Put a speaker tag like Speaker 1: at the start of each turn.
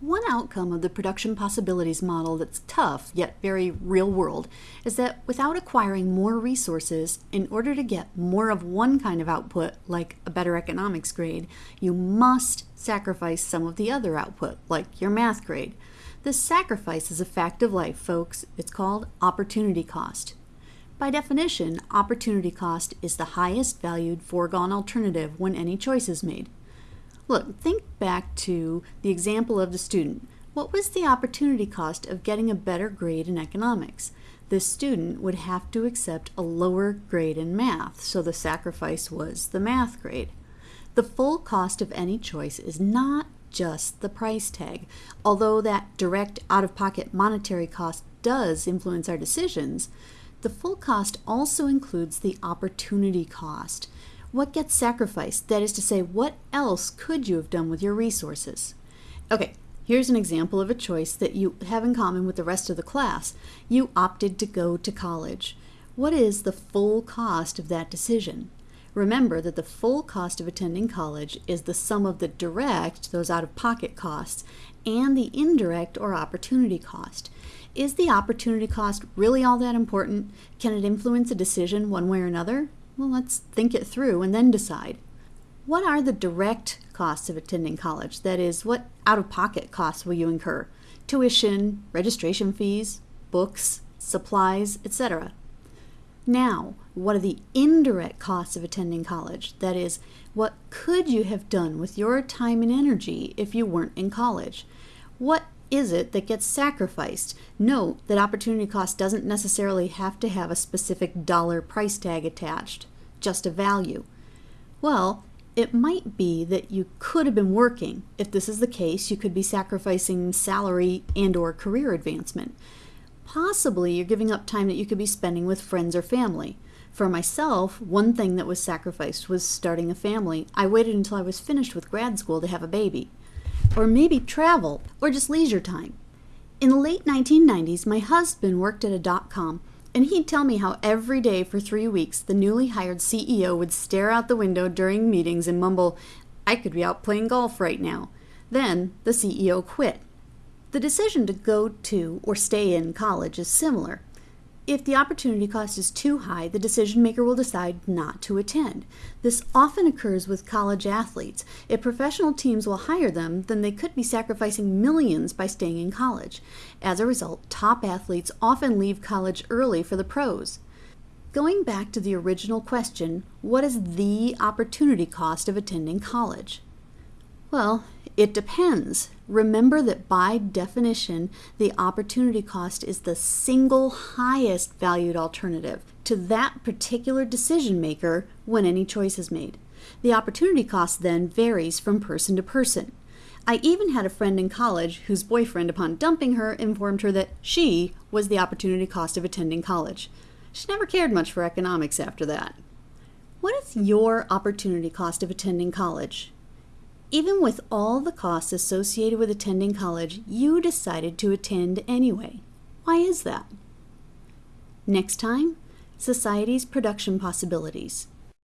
Speaker 1: One outcome of the production possibilities model that's tough, yet very real world, is that without acquiring more resources, in order to get more of one kind of output, like a better economics grade, you must sacrifice some of the other output, like your math grade. This sacrifice is a fact of life, folks. It's called opportunity cost. By definition, opportunity cost is the highest valued foregone alternative when any choice is made. Look, think back to the example of the student. What was the opportunity cost of getting a better grade in economics? This student would have to accept a lower grade in math, so the sacrifice was the math grade. The full cost of any choice is not just the price tag. Although that direct out-of-pocket monetary cost does influence our decisions, the full cost also includes the opportunity cost. What gets sacrificed? That is to say, what else could you have done with your resources? Okay, here's an example of a choice that you have in common with the rest of the class. You opted to go to college. What is the full cost of that decision? Remember that the full cost of attending college is the sum of the direct, those out-of-pocket costs, and the indirect or opportunity cost. Is the opportunity cost really all that important? Can it influence a decision one way or another? Well, let's think it through and then decide. What are the direct costs of attending college? That is, what out-of-pocket costs will you incur? Tuition, registration fees, books, supplies, etc. Now, what are the indirect costs of attending college? That is, what could you have done with your time and energy if you weren't in college? What is it that gets sacrificed? Note that opportunity cost doesn't necessarily have to have a specific dollar price tag attached, just a value. Well, it might be that you could have been working. If this is the case, you could be sacrificing salary and or career advancement. Possibly you're giving up time that you could be spending with friends or family. For myself, one thing that was sacrificed was starting a family. I waited until I was finished with grad school to have a baby or maybe travel, or just leisure time. In the late 1990s, my husband worked at a dot-com, and he'd tell me how every day for three weeks the newly hired CEO would stare out the window during meetings and mumble, I could be out playing golf right now. Then the CEO quit. The decision to go to or stay in college is similar. If the opportunity cost is too high, the decision maker will decide not to attend. This often occurs with college athletes. If professional teams will hire them, then they could be sacrificing millions by staying in college. As a result, top athletes often leave college early for the pros. Going back to the original question, what is the opportunity cost of attending college? Well, it depends. Remember that by definition, the opportunity cost is the single highest valued alternative to that particular decision maker when any choice is made. The opportunity cost then varies from person to person. I even had a friend in college whose boyfriend, upon dumping her, informed her that she was the opportunity cost of attending college. She never cared much for economics after that. What is your opportunity cost of attending college? Even with all the costs associated with attending college, you decided to attend anyway. Why is that? Next time, Society's Production Possibilities.